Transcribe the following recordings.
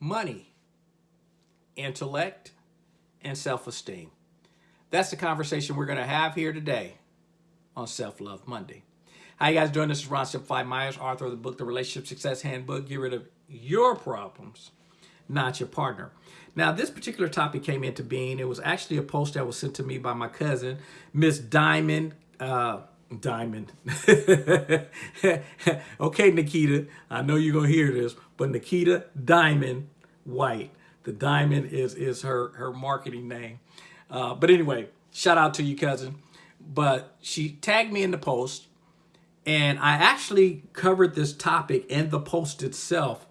money, intellect, and self-esteem. That's the conversation we're going to have here today on Self-Love Monday. How you guys doing? This is Ron Simplified Myers, author of the book, The Relationship Success Handbook. Get rid of your problems, not your partner. Now, this particular topic came into being. It was actually a post that was sent to me by my cousin, Miss Diamond. Uh, Diamond. okay, Nikita, I know you're going to hear this, but Nikita Diamond White. The Diamond is, is her, her marketing name. Uh, but anyway, shout out to you, cousin. But she tagged me in the post, and I actually covered this topic in the post itself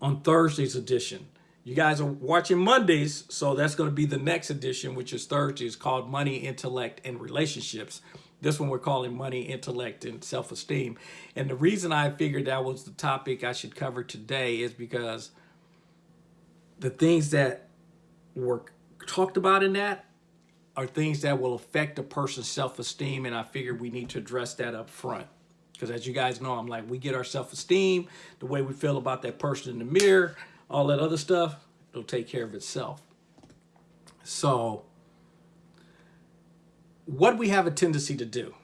on Thursday's edition. You guys are watching Mondays, so that's going to be the next edition, which is Thursday. It's called Money, Intellect, and Relationships. This one we're calling Money, Intellect, and Self-Esteem. And the reason I figured that was the topic I should cover today is because the things that were talked about in that are things that will affect a person's self-esteem and I figured we need to address that up front. Because as you guys know, I'm like, we get our self-esteem, the way we feel about that person in the mirror, all that other stuff, it'll take care of itself. So what we have a tendency to do,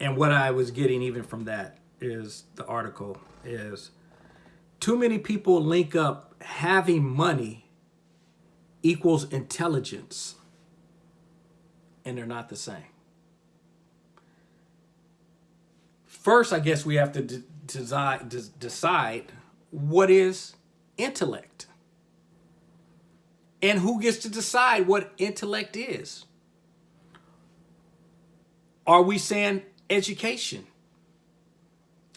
and what I was getting even from that is the article is too many people link up having money equals intelligence and they're not the same. First, I guess we have to decide, decide what is intellect and who gets to decide what intellect is. Are we saying education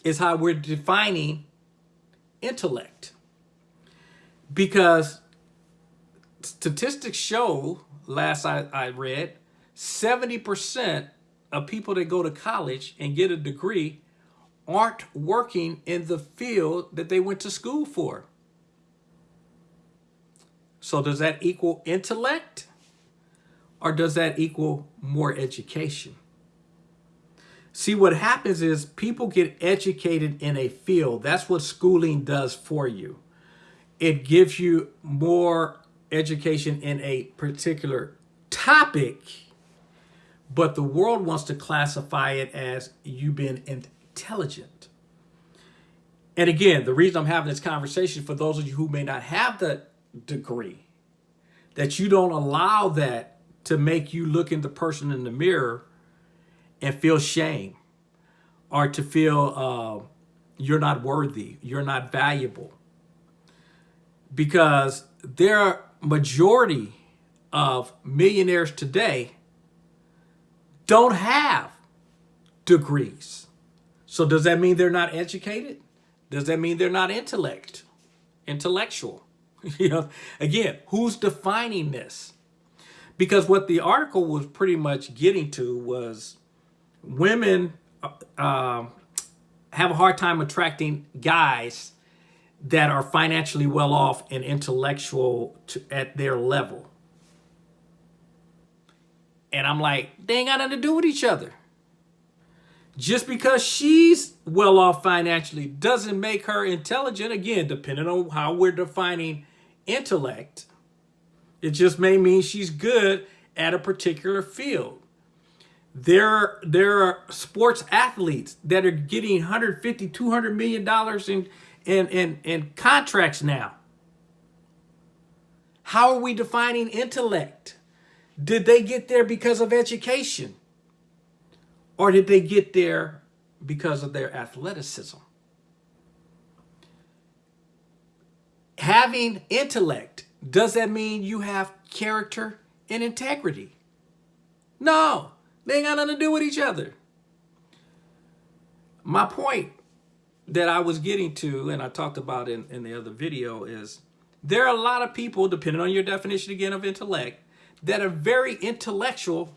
is how we're defining intellect? Because statistics show, last I, I read, 70% of people that go to college and get a degree aren't working in the field that they went to school for. So does that equal intellect or does that equal more education? See, what happens is people get educated in a field. That's what schooling does for you. It gives you more education in a particular topic but the world wants to classify it as you being intelligent. And again, the reason I'm having this conversation for those of you who may not have the degree, that you don't allow that to make you look in the person in the mirror and feel shame or to feel uh, you're not worthy, you're not valuable. Because there are majority of millionaires today don't have degrees. So does that mean they're not educated? Does that mean they're not intellect, intellectual? you know, again, who's defining this? Because what the article was pretty much getting to was women uh, have a hard time attracting guys that are financially well off and intellectual to, at their level. And I'm like, they ain't got nothing to do with each other. Just because she's well off financially doesn't make her intelligent. Again, depending on how we're defining intellect, it just may mean she's good at a particular field. There, there are sports athletes that are getting 150, 200 million dollars in, in, in, in contracts now. How are we defining intellect? Did they get there because of education? Or did they get there because of their athleticism? Having intellect, does that mean you have character and integrity? No, they ain't got nothing to do with each other. My point that I was getting to, and I talked about in, in the other video, is there are a lot of people, depending on your definition again of intellect, that are very intellectual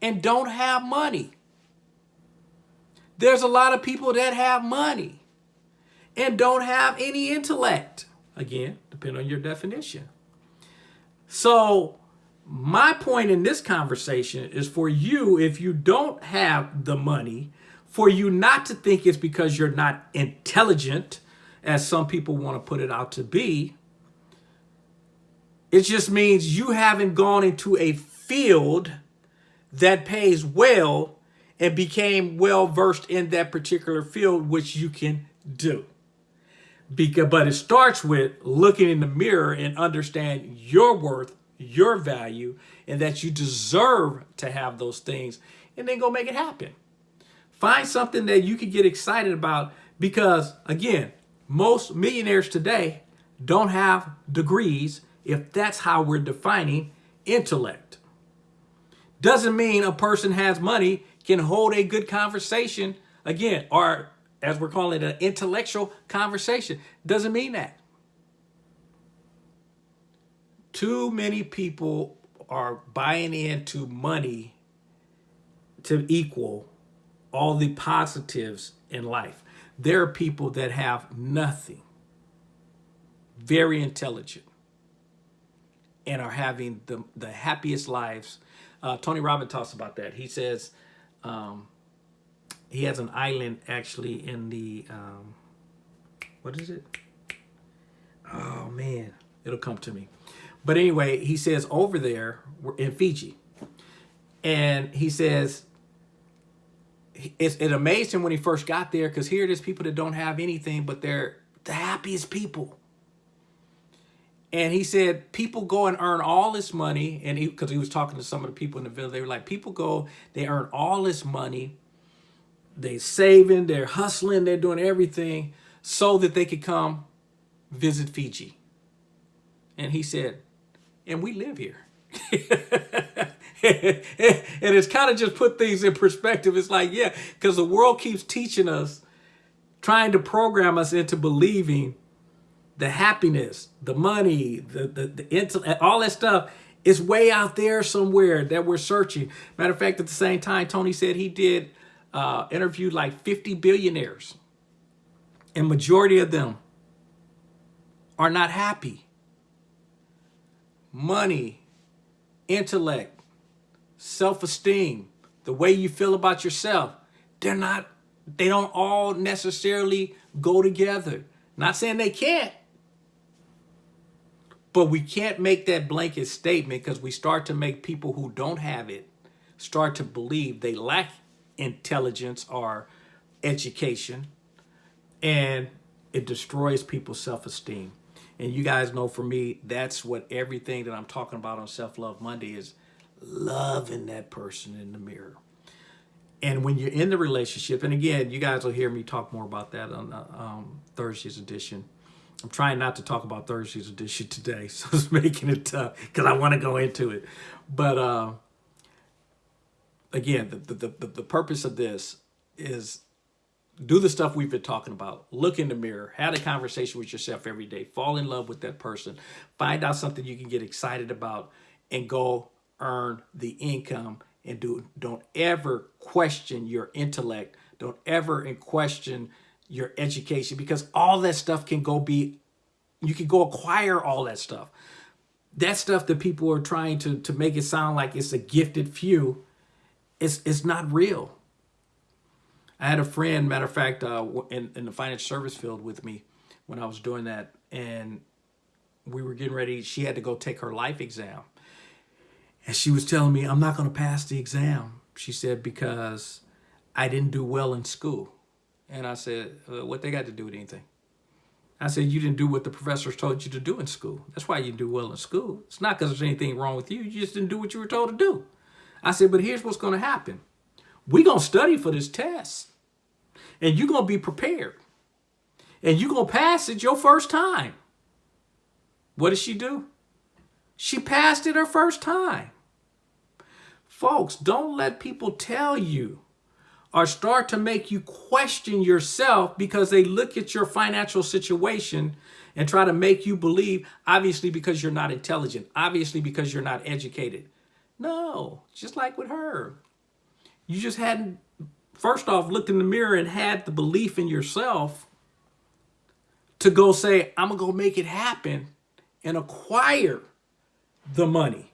and don't have money. There's a lot of people that have money and don't have any intellect. Again, depending on your definition. So my point in this conversation is for you, if you don't have the money, for you not to think it's because you're not intelligent, as some people want to put it out to be, It just means you haven't gone into a field that pays well and became well versed in that particular field, which you can do. Because, but it starts with looking in the mirror and understand your worth, your value, and that you deserve to have those things, and then go make it happen. Find something that you can get excited about because, again, most millionaires today don't have degrees if that's how we're defining intellect. Doesn't mean a person has money can hold a good conversation, again, or as we're calling it, an intellectual conversation. Doesn't mean that. Too many people are buying into money to equal all the positives in life. There are people that have nothing, very intelligent, and are having the, the happiest lives. Uh, Tony Robbins talks about that. He says um, he has an island actually in the, um, what is it? Oh man, it'll come to me. But anyway, he says over there in Fiji, and he says it's, it amazed him when he first got there because here there's people that don't have anything, but they're the happiest people. And he said people go and earn all this money, and because he, he was talking to some of the people in the village, they were like, people go, they earn all this money, they saving, they're hustling, they're doing everything so that they could come visit Fiji. And he said, and we live here. and it's kind of just put things in perspective. It's like, yeah, because the world keeps teaching us, trying to program us into believing the happiness, the money, the, the, the all that stuff is way out there somewhere that we're searching. Matter of fact, at the same time, Tony said he did uh, interviewed like 50 billionaires and majority of them are not happy. Money, intellect, self-esteem, the way you feel about yourself, they're not, they don't all necessarily go together. Not saying they can't, but we can't make that blanket statement because we start to make people who don't have it start to believe they lack intelligence or education and it destroys people's self-esteem. And you guys know for me, that's what everything that I'm talking about on Self-Love Monday is loving that person in the mirror. And when you're in the relationship, and again, you guys will hear me talk more about that on uh, um, Thursday's edition. I'm trying not to talk about Thursday's edition today, so it's making it tough because I want to go into it. But uh, again, the, the, the, the purpose of this is do the stuff we've been talking about. Look in the mirror, have a conversation with yourself every day, fall in love with that person, find out something you can get excited about and go earn the income and do don't ever question your intellect. Don't ever question your education because all that stuff can go be you can go acquire all that stuff. That stuff that people are trying to to make it sound like it's a gifted few it's it's not real i had a friend matter of fact uh in, in the financial service field with me when i was doing that and we were getting ready she had to go take her life exam and she was telling me, I'm not going to pass the exam. She said, because I didn't do well in school. And I said, uh, what they got to do with anything? I said, you didn't do what the professors told you to do in school. That's why you didn't do well in school. It's not because there's anything wrong with you. You just didn't do what you were told to do. I said, but here's what's going to happen. We're going to study for this test. And you're going to be prepared. And you're going to pass it your first time. What did she do? She passed it her first time. Folks, don't let people tell you or start to make you question yourself because they look at your financial situation and try to make you believe, obviously because you're not intelligent, obviously because you're not educated. No, just like with her. You just hadn't, first off, looked in the mirror and had the belief in yourself to go say, I'm going to go make it happen and acquire the money.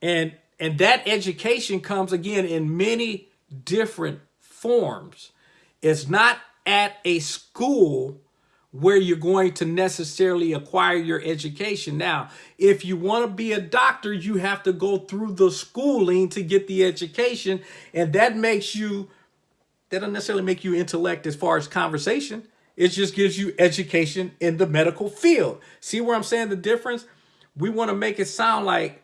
And and that education comes again in many different forms. It's not at a school where you're going to necessarily acquire your education. Now, if you want to be a doctor, you have to go through the schooling to get the education. And that makes you, that doesn't necessarily make you intellect as far as conversation. It just gives you education in the medical field. See where I'm saying the difference? We want to make it sound like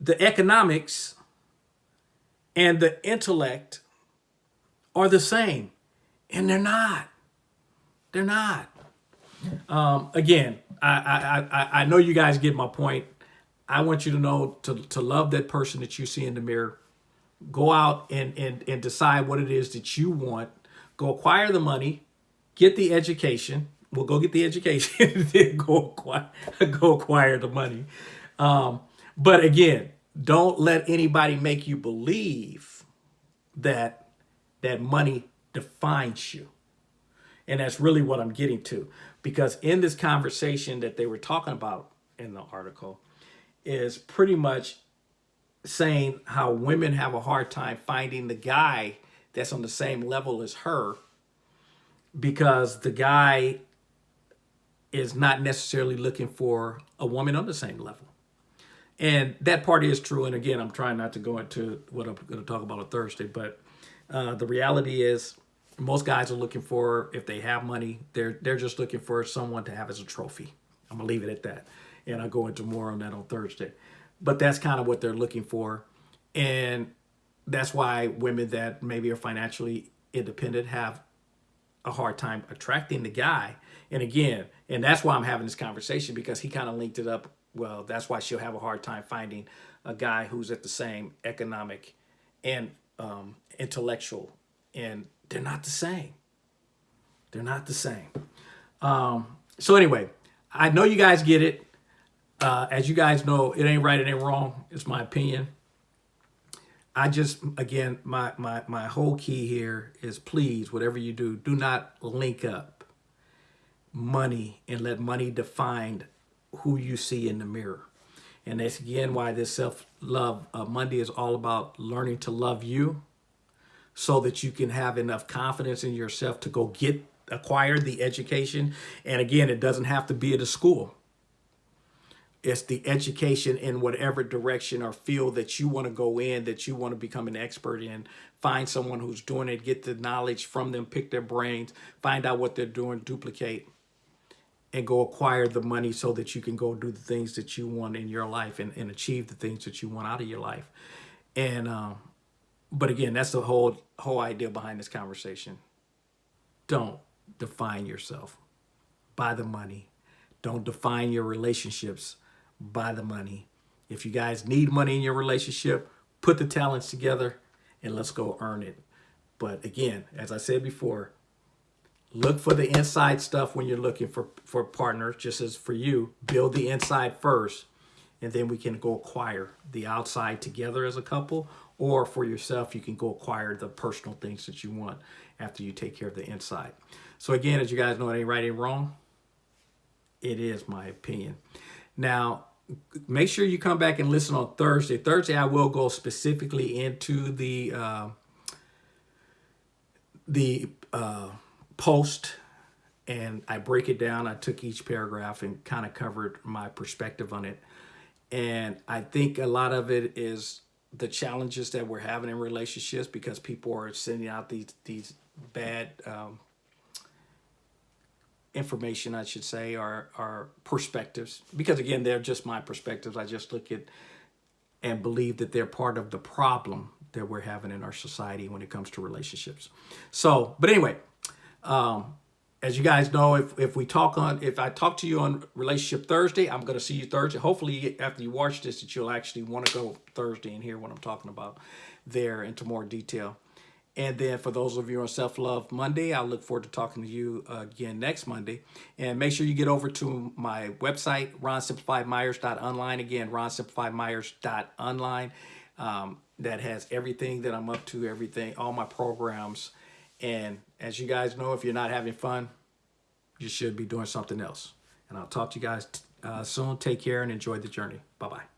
the economics and the intellect are the same. And they're not. They're not. Um, again, I, I, I, I know you guys get my point. I want you to know to, to love that person that you see in the mirror. Go out and, and, and decide what it is that you want. Go acquire the money, get the education. We'll go get the education, then go acquire, go acquire the money. Um, but again, don't let anybody make you believe that that money defines you. And that's really what I'm getting to. Because in this conversation that they were talking about in the article is pretty much saying how women have a hard time finding the guy that's on the same level as her because the guy is not necessarily looking for a woman on the same level. And that part is true. And again, I'm trying not to go into what I'm going to talk about on Thursday, but uh, the reality is most guys are looking for, if they have money, they're, they're just looking for someone to have as a trophy. I'm gonna leave it at that. And I'll go into more on that on Thursday. But that's kind of what they're looking for. And that's why women that maybe are financially independent have a hard time attracting the guy. And again, and that's why I'm having this conversation because he kind of linked it up. Well, that's why she'll have a hard time finding a guy who's at the same economic and um, intellectual and they're not the same. They're not the same. Um, so anyway, I know you guys get it. Uh, as you guys know, it ain't right, it ain't wrong. It's my opinion. I just, again, my, my, my whole key here is please, whatever you do, do not link up money and let money define who you see in the mirror. And that's again why this self-love uh, Monday is all about learning to love you so that you can have enough confidence in yourself to go get acquire the education. And again, it doesn't have to be at a school. It's the education in whatever direction or field that you want to go in, that you want to become an expert in. Find someone who's doing it, get the knowledge from them, pick their brains, find out what they're doing, duplicate, and go acquire the money so that you can go do the things that you want in your life and, and achieve the things that you want out of your life. And um, but again, that's the whole whole idea behind this conversation. Don't define yourself by the money. Don't define your relationships by the money. If you guys need money in your relationship, put the talents together and let's go earn it. But again, as I said before, look for the inside stuff when you're looking for, for partners, just as for you, build the inside first, and then we can go acquire the outside together as a couple or for yourself, you can go acquire the personal things that you want after you take care of the inside. So again, as you guys know, it ain't right, ain't wrong. It is my opinion. Now, make sure you come back and listen on Thursday. Thursday, I will go specifically into the uh, the uh, post and I break it down. I took each paragraph and kind of covered my perspective on it. And I think a lot of it is the challenges that we're having in relationships because people are sending out these these bad um, information, I should say, or, or perspectives. Because again, they're just my perspectives. I just look at and believe that they're part of the problem that we're having in our society when it comes to relationships. So, but anyway, um, as you guys know, if, if we talk on, if I talk to you on Relationship Thursday, I'm going to see you Thursday. Hopefully, after you watch this, that you'll actually want to go Thursday and hear what I'm talking about there into more detail. And then for those of you on Self-Love Monday, I look forward to talking to you again next Monday. And make sure you get over to my website, ronsimplifiedmyers.online. Again, ronsimplifiedmyers.online. Um, that has everything that I'm up to, everything, all my programs, and as you guys know, if you're not having fun, you should be doing something else. And I'll talk to you guys uh, soon. Take care and enjoy the journey. Bye-bye.